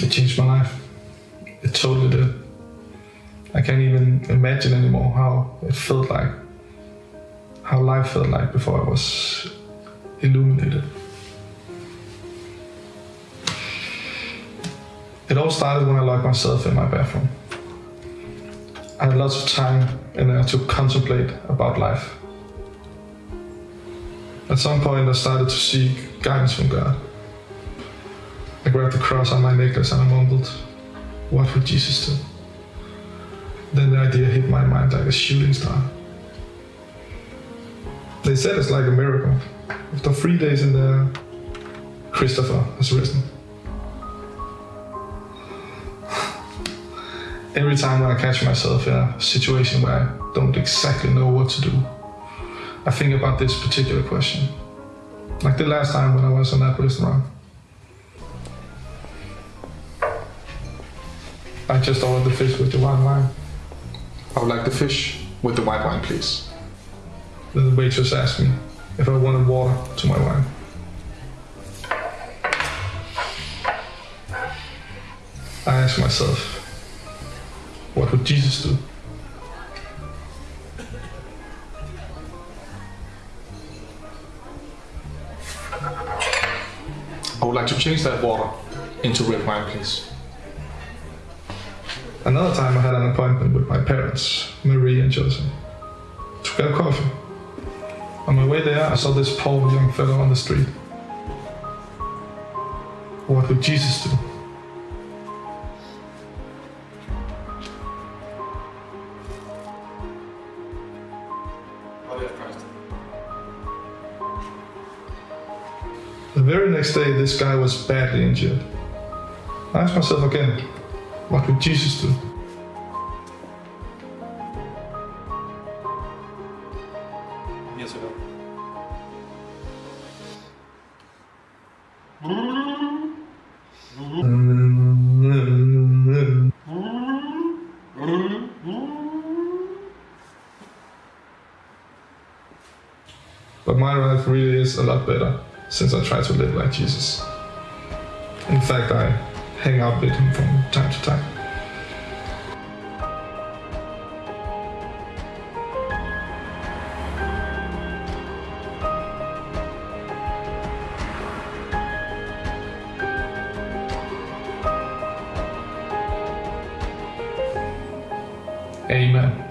It changed my life. It totally did. I can't even imagine anymore how it felt like, how life felt like before I was illuminated. It all started when I locked myself in my bathroom. I had lots of time in there to contemplate about life. At some point, I started to seek guidance from God. I grabbed the cross on my necklace and I mumbled, What would Jesus do? Then the idea hit my mind like a shooting star. They said it's like a miracle. After three days in there, Christopher has risen. Every time when I catch myself in a situation where I don't exactly know what to do, I think about this particular question. Like the last time when I was in that restaurant. I just ordered the fish with the white wine. I would like the fish with the white wine, please. Then the waitress asked me if I wanted water to my wine. I asked myself, what would Jesus do? I would like to change that water into red wine, please. Another time I had an appointment with my parents, Marie and Joseph, to get coffee. On my way there, I saw this poor young fellow on the street. What would Jesus do? The very next day, this guy was badly injured. I asked myself again, what would Jesus do? Years ago. But my life really is a lot better since I try to live like Jesus. In fact, I hang out with him from time to time. Amen.